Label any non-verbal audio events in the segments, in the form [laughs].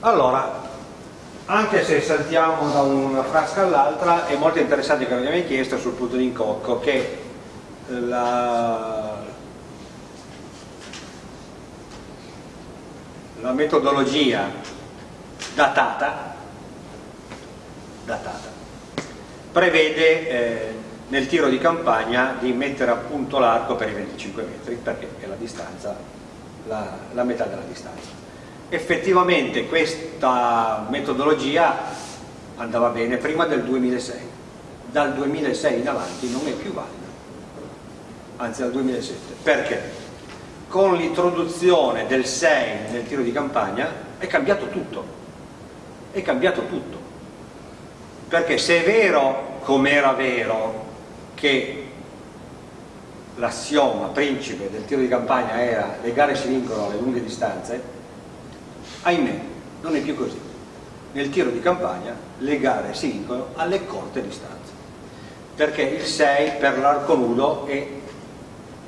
allora anche se saltiamo da una frasca all'altra è molto interessante che abbiamo chiesto sul punto di incocco che la, la metodologia datata, datata prevede eh, nel tiro di campagna di mettere a punto l'arco per i 25 metri perché è la distanza, la, la metà della distanza effettivamente questa metodologia andava bene prima del 2006 dal 2006 in avanti non è più valida. Anzi dal 2007 perché? con l'introduzione del 6 nel tiro di campagna è cambiato tutto. È cambiato tutto. Perché se è vero come era vero che l'assioma principe del tiro di campagna era le gare si vincono alle lunghe distanze ahimè non è più così. Nel tiro di campagna le gare si vincono alle corte distanze perché il 6 per l'arco nudo è,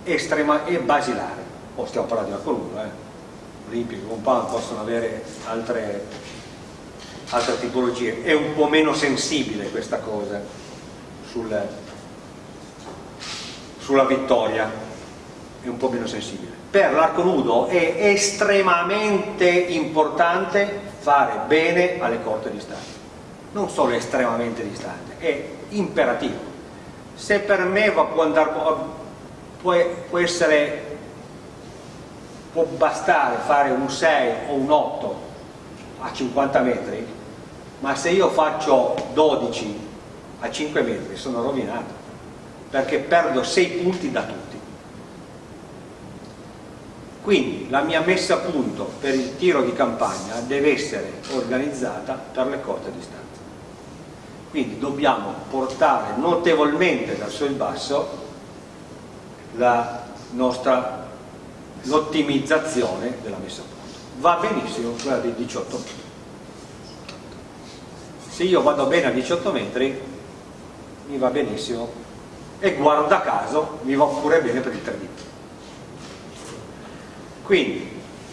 estrema, è basilare. O oh, stiamo parlando di arco nudo eh. olimpico, compound possono avere altre, altre tipologie. È un po' meno sensibile questa cosa sul, sulla vittoria è un po' meno sensibile. Per l'arco nudo è estremamente importante fare bene alle corte distanze non solo estremamente distante, è imperativo. Se per me va, può, andare, può, può essere può bastare fare un 6 o un 8 a 50 metri ma se io faccio 12 a 5 metri sono rovinato perché perdo 6 punti da tutti quindi la mia messa a punto per il tiro di campagna deve essere organizzata per le corte distanze. Quindi dobbiamo portare notevolmente verso il basso l'ottimizzazione della messa a punto. Va benissimo quella dei 18 metri. Se io vado bene a 18 metri mi va benissimo e guarda caso mi va pure bene per il 3D quindi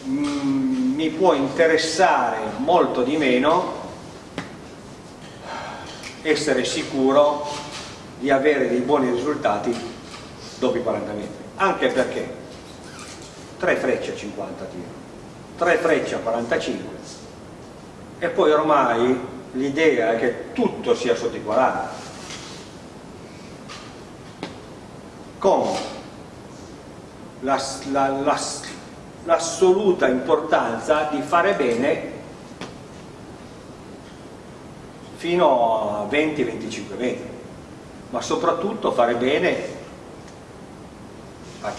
mm, mi può interessare molto di meno essere sicuro di avere dei buoni risultati dopo i 40 metri. Anche perché 3 frecce a 50 tiro 3 frecce a 45 e poi ormai l'idea è che tutto sia sotto i 40 con la, la, la l'assoluta importanza di fare bene fino a 20-25 metri ma soprattutto fare bene a,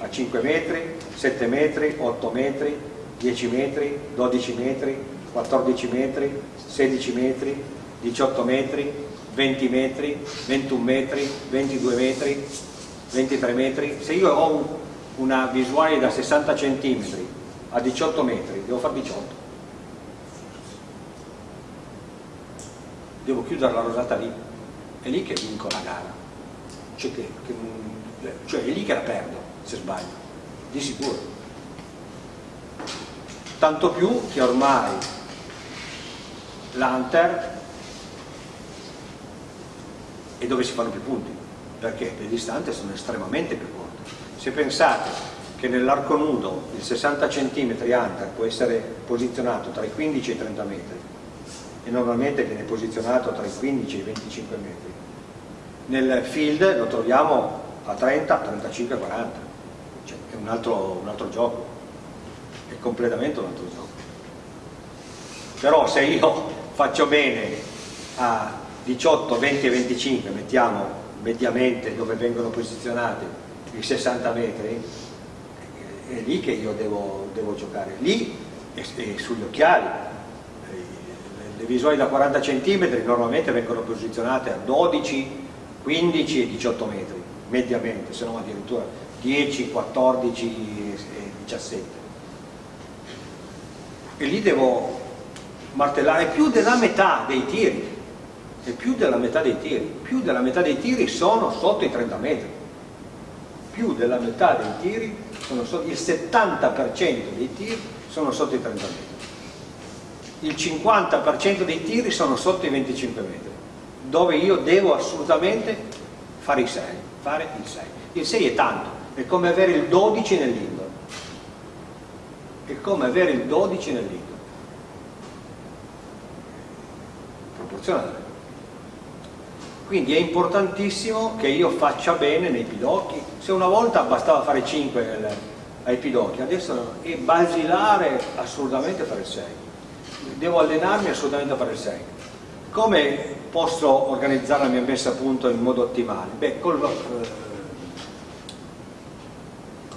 a 5 metri, 7 metri, 8 metri, 10 metri, 12 metri, 14 metri, 16 metri, 18 metri, 20 metri, 21 metri, 22 metri, 23 metri. Se io ho un, una visuale da 60 cm a 18 metri, devo fare 18. Devo chiudere la rosata lì, è lì che vinco la gara, cioè, che, che, cioè è lì che la perdo se sbaglio, di sicuro. Tanto più che ormai l'Hunter è dove si fanno più punti, perché le distanze sono estremamente più corte se pensate che nell'arco nudo il 60 cm hunter può essere posizionato tra i 15 e i 30 metri e normalmente viene posizionato tra i 15 e i 25 metri nel field lo troviamo a 30, 35, 40 cioè è un altro, un altro gioco. È completamente un altro gioco. Però se io [laughs] faccio bene a 18, 20 e 25 mettiamo mediamente dove vengono posizionati i 60 metri, è lì che io devo, devo giocare, lì e, e sugli occhiali. Le visuali da 40 cm normalmente vengono posizionate a 12, 15 e 18 metri, mediamente, se non addirittura 10, 14 e 17. E lì devo martellare più della metà dei tiri, e più della metà dei tiri, più della metà dei tiri sono sotto i 30 metri più della metà dei tiri, sotto, il 70% dei tiri sono sotto i 30 metri. il 50% dei tiri sono sotto i 25 metri, dove io devo assolutamente fare i 6, fare il 6. Il 6 è tanto, è come avere il 12 nell'indoor. È come avere il 12 nell'indoor. Proporzionale. Quindi è importantissimo che io faccia bene nei pidocchi. Se una volta bastava fare 5 nel, ai pidocchi, adesso è basilare assolutamente fare il 6 devo allenarmi assolutamente a fare il 6 come posso organizzare la mia messa a punto in modo ottimale? Beh, col, eh,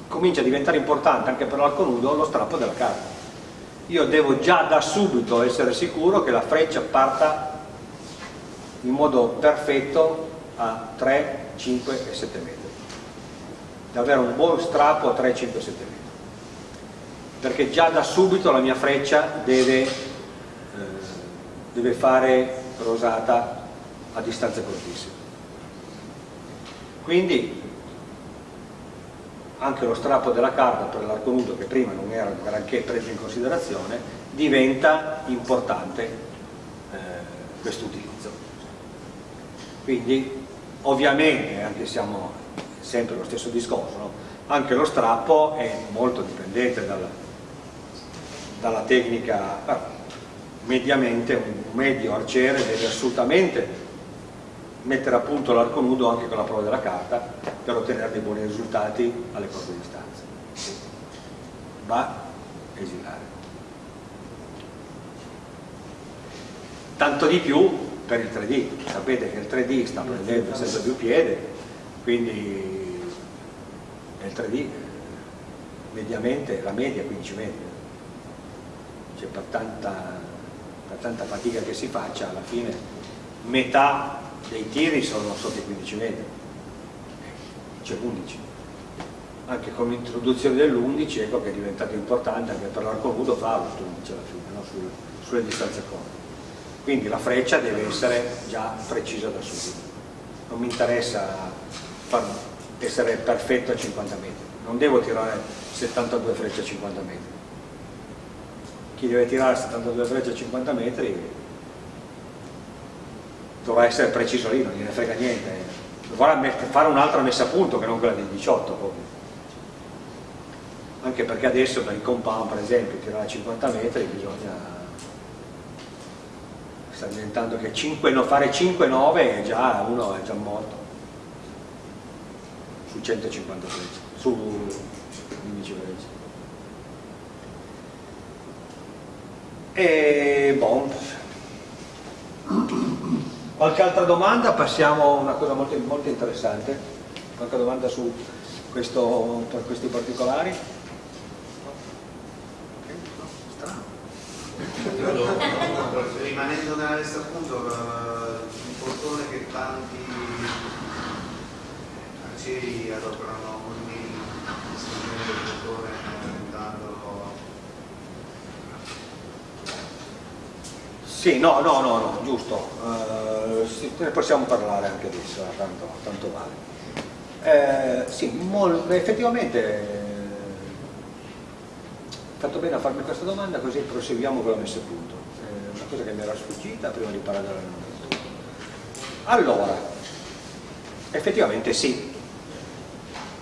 comincia a diventare importante anche per l'arco nudo lo strappo della carta io devo già da subito essere sicuro che la freccia parta in modo perfetto a 3, 5 e 7 metri. Da avere un buon strappo a 3, 5 e 7 metri. Perché già da subito la mia freccia deve, eh, deve fare rosata a distanze cortissime quindi anche lo strappo della carta per l'arco nudo che prima non era granché preso in considerazione diventa importante eh, questo utilizzo quindi ovviamente anche siamo sempre lo stesso discorso no? anche lo strappo è molto dipendente dalla, dalla tecnica, mediamente un medio arciere deve assolutamente mettere a punto l'arco nudo anche con la prova della carta per ottenere dei buoni risultati alle corte distanze. Va esilare. Tanto di più per il 3D, sapete che il 3D sta prendendo sempre più piede, quindi nel 3D mediamente la media è 15 metri. Cioè per tanta, per tanta fatica che si faccia alla fine metà dei tiri sono sotto i 15 metri c'è 11 anche con l'introduzione dell'11 ecco che è diventato importante anche per l'arco nudo farlo l'11 alla fine no? Sul, sulle distanze corte quindi la freccia deve essere già precisa da subito. Non mi interessa essere perfetto a 50 metri. Non devo tirare 72 frecce a 50 metri. Chi deve tirare 72 frecce a 50 metri dovrà essere preciso lì, non gliene frega niente. Dovrà fare un'altra messa a punto che non quella di 18 proprio. anche perché adesso per il compound per esempio tirare a 50 metri bisogna sta diventando che 5, no, fare 5-9 è già uno è già morto su 150 frecce su 15 frecce E bon. Qualche altra domanda? Passiamo a una cosa molto, molto interessante. Qualche domanda su questo, per questi particolari? Nella lista appunto, il portone che tanti arcieri adoperano ogni il portone Sì, no, no, no, no giusto, uh, ne possiamo parlare anche adesso, eh, tanto, tanto vale. Eh, sì, effettivamente eh, fatto bene a farmi questa domanda così proseguiamo con la messa a punto. Cosa che mi era sfuggita prima di parlare dell'allenamento. Allora, effettivamente sì,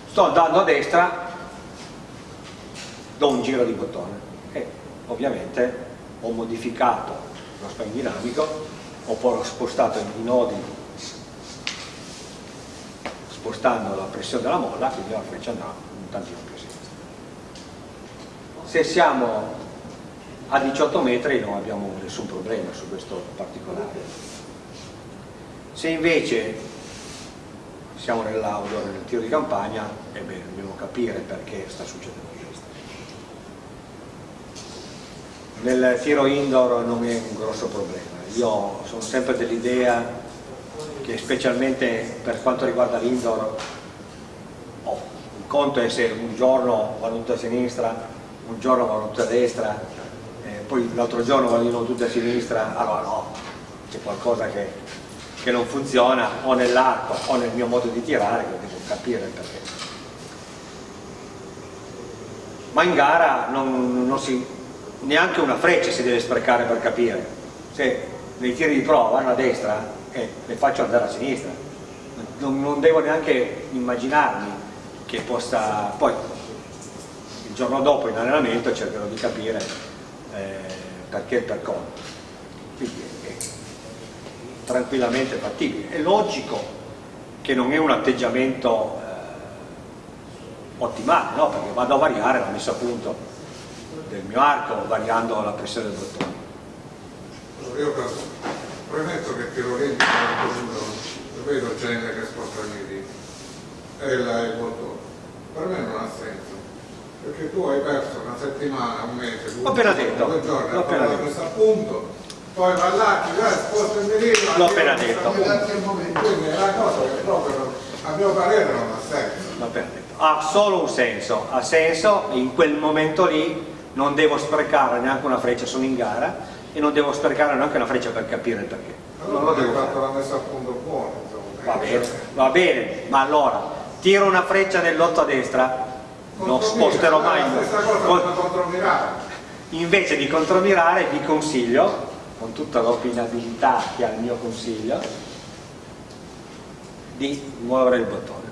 sto andando a destra, do un giro di bottone e ovviamente ho modificato lo spine dinamico, ho poi spostato i nodi spostando la pressione della molla, quindi la freccia andrà un tantino più a sinistra. Se siamo a 18 metri non abbiamo nessun problema su questo particolare. Se invece siamo nell'outdoor, nel tiro di campagna, ebbene dobbiamo capire perché sta succedendo nel tiro indoor non è un grosso problema io sono sempre dell'idea che specialmente per quanto riguarda l'indoor oh, il conto è se un giorno tutti a sinistra un giorno tutti a destra poi l'altro giorno vanno tutti a sinistra allora no, c'è qualcosa che, che non funziona o nell'arco o nel mio modo di tirare che devo capire perché ma in gara non, non si neanche una freccia si deve sprecare per capire. Se nei tiri di prova vanno a destra, eh, le faccio andare a sinistra. Non, non devo neanche immaginarmi che possa... Poi il giorno dopo in allenamento cercherò di capire perché e per come. Quindi è tranquillamente fattibile. È logico che non è un atteggiamento eh, ottimale, no? perché vado a variare la messa a punto del mio arco variando la pressione del bottone. Io premetto che tiro olimpico vedo gente che sposta i diti la il bottone. Per me non ha senso. Perché tu hai perso una settimana, un mese, due, appena detto. due giorni L'ho a appena detto. questo appunto, poi va là, ti dai, sposta il mirino, L'ho appena detto. Quindi è una cosa che proprio a mio parere non ha senso. Va bene. Ha solo un senso, ha senso in quel momento lì non devo sprecare neanche una freccia, sono in gara e non devo sprecare neanche una freccia per capire il perché. Non Allora lo hai devo fatto fare. la messa a punto buona, insomma. Va bene, va bene, ma allora tiro una freccia nell'otto a destra, non sposterò mai. Invece di contromirare vi consiglio, con tutta l'opinabilità che ha il mio consiglio, di muovere il bottone.